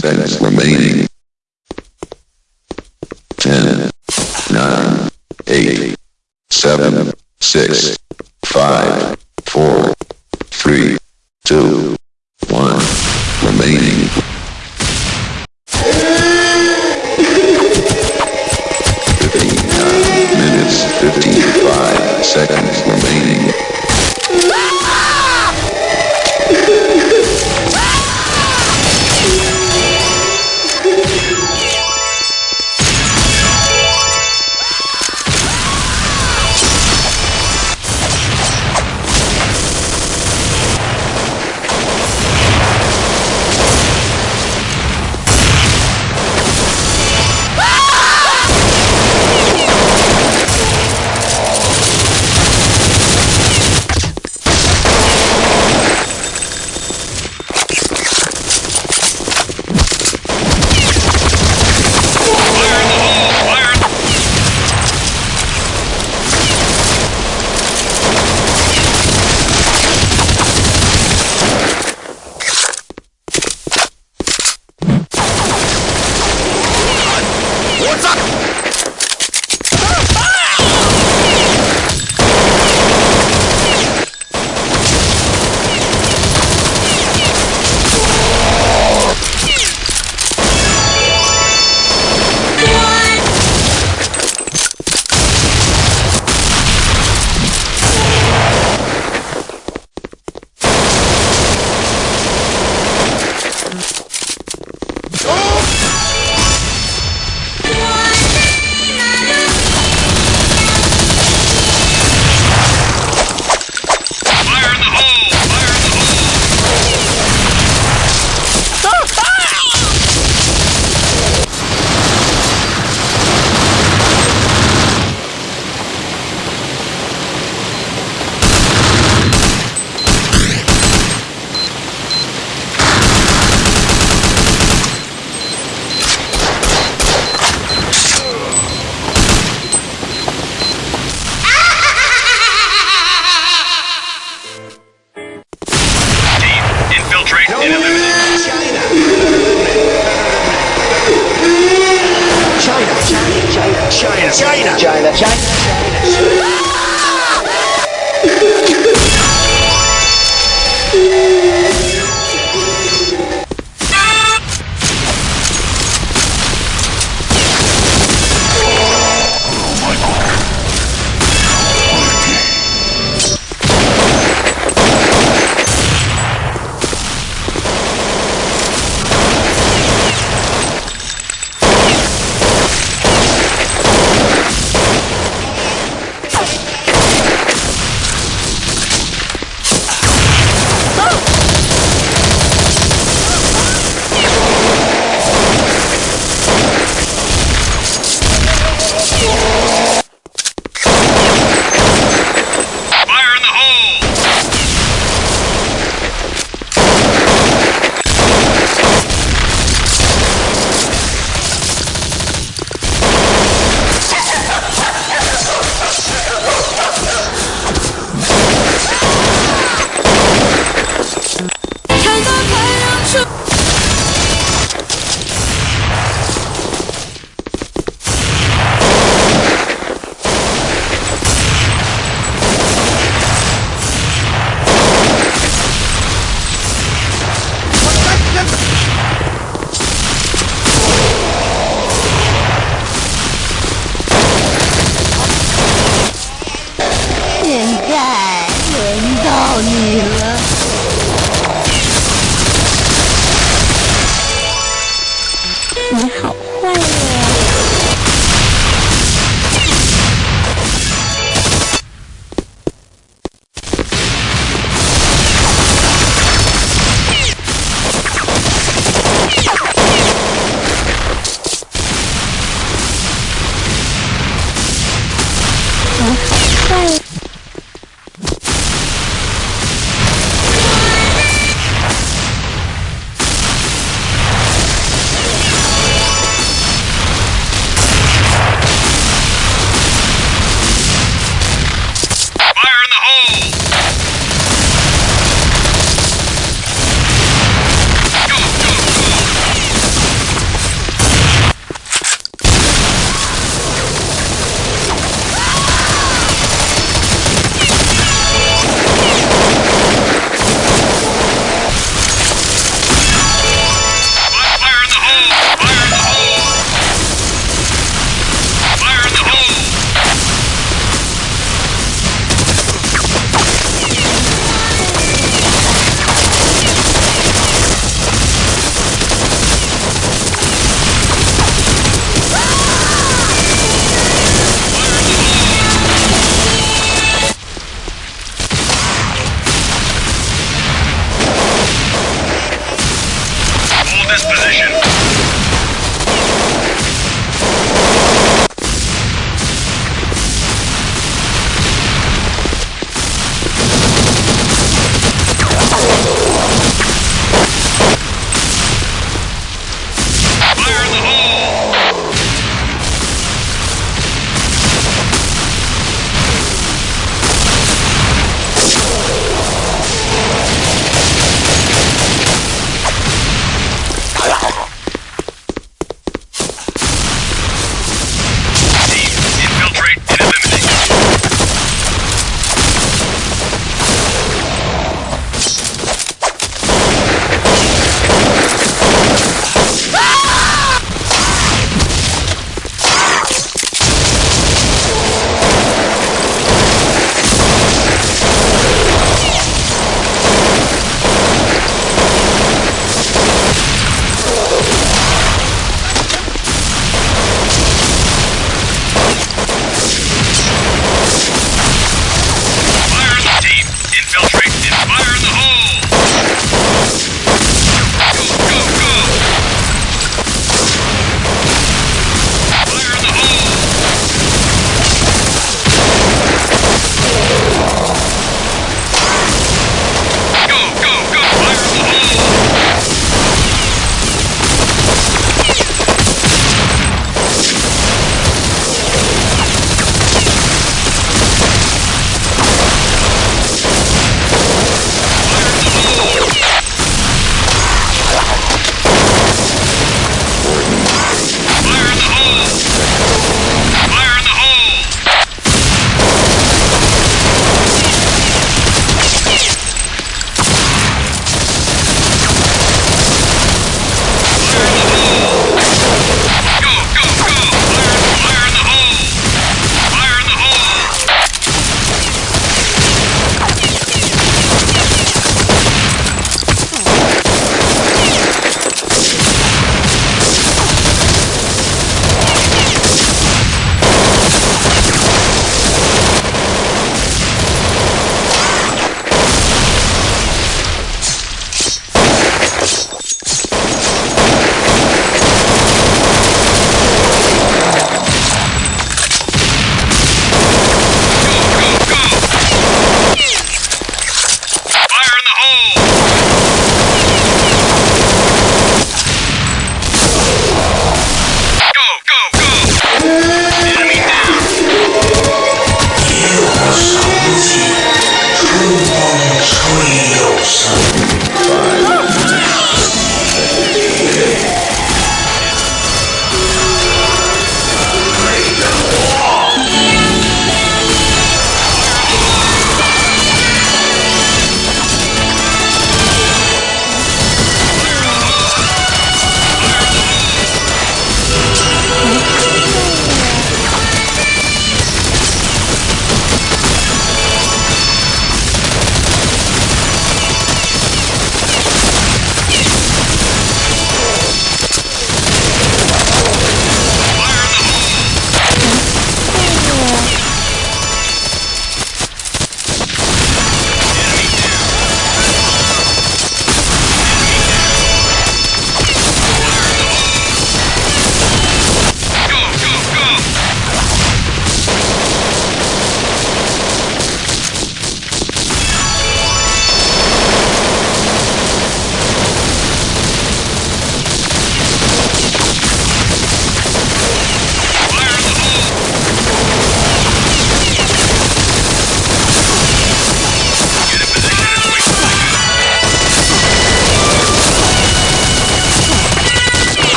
seconds remaining. 10, 9, 8, 7, 6, 5,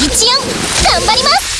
一音頑張ります「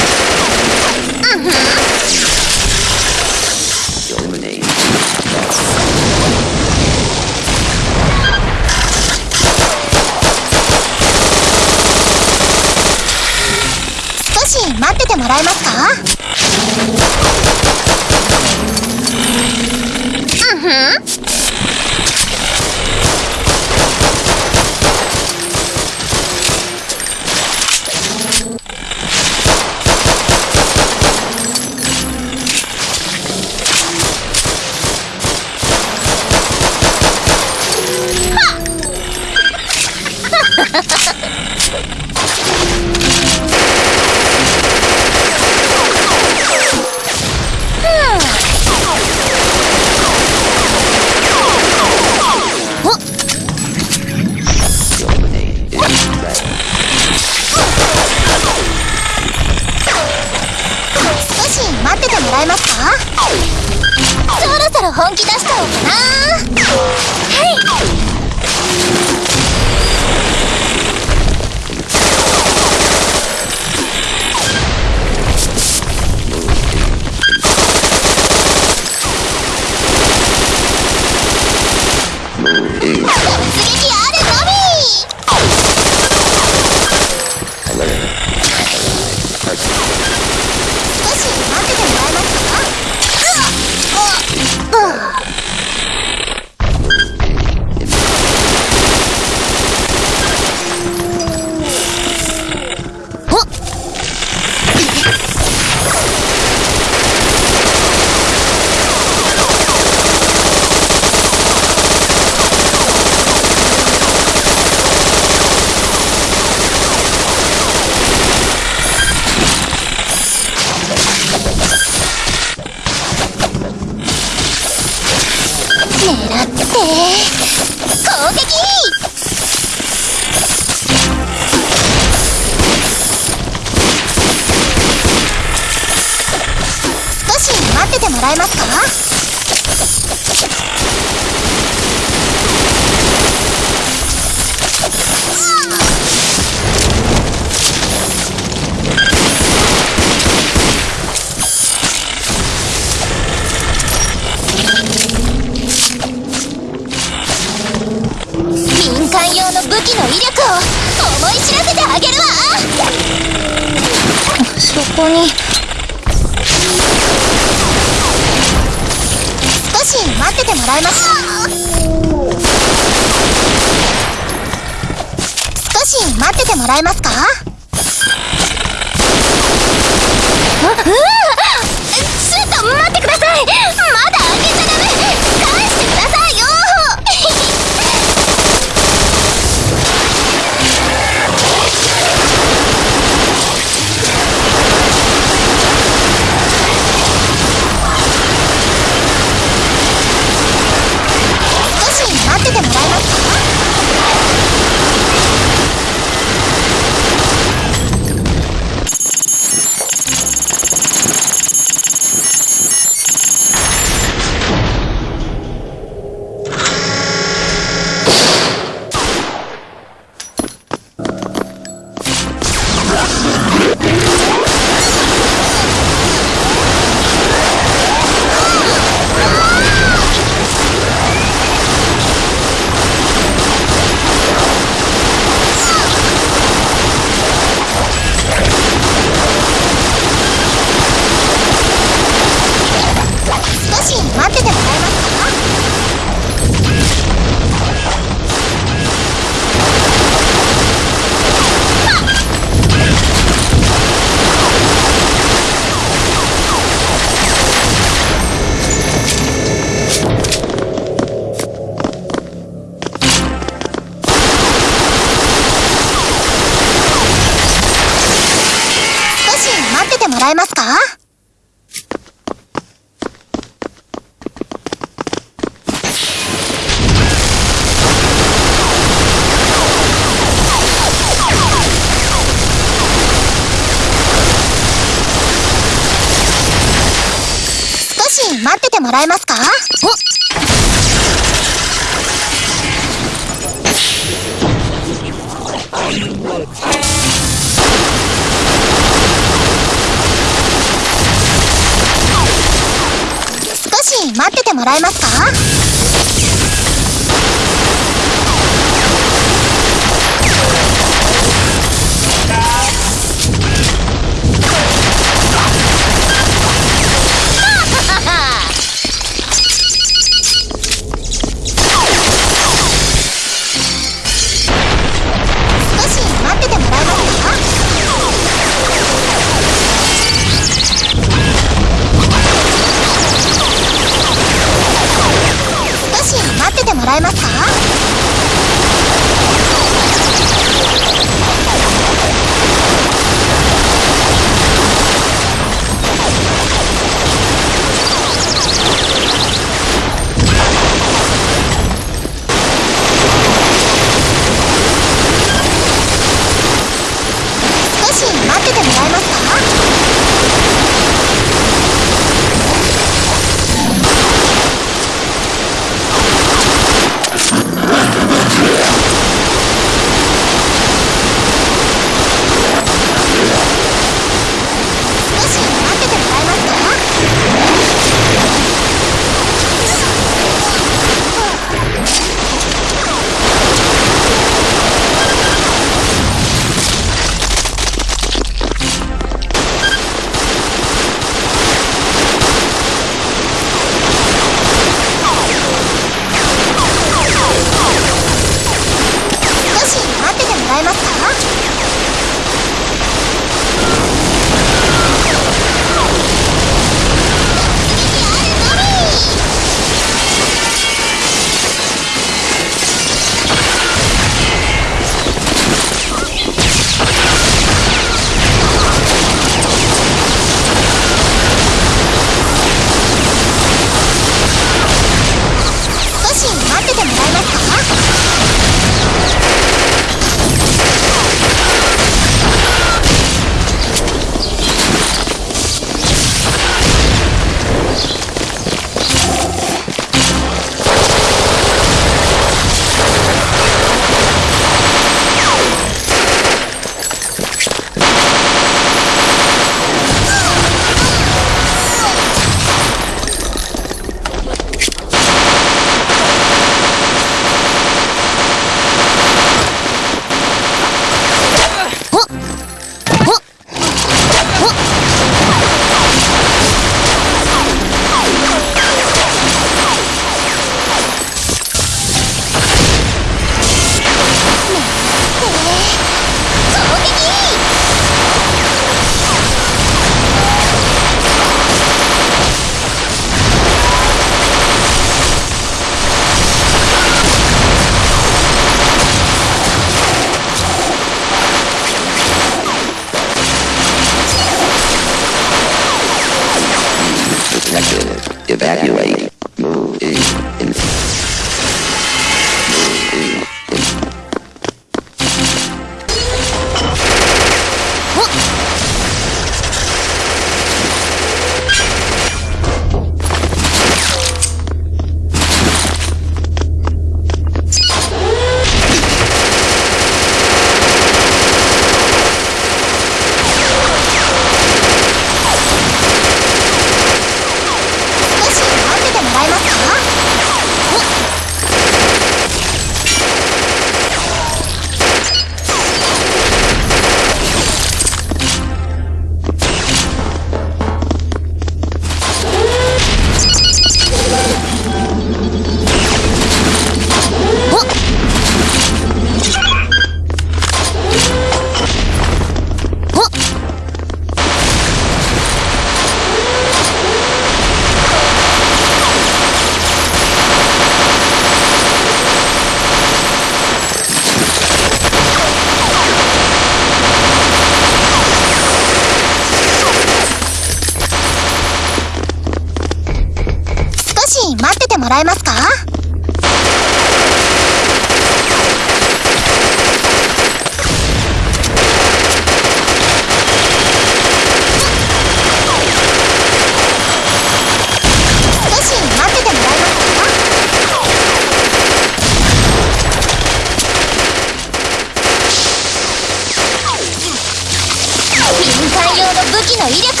の威力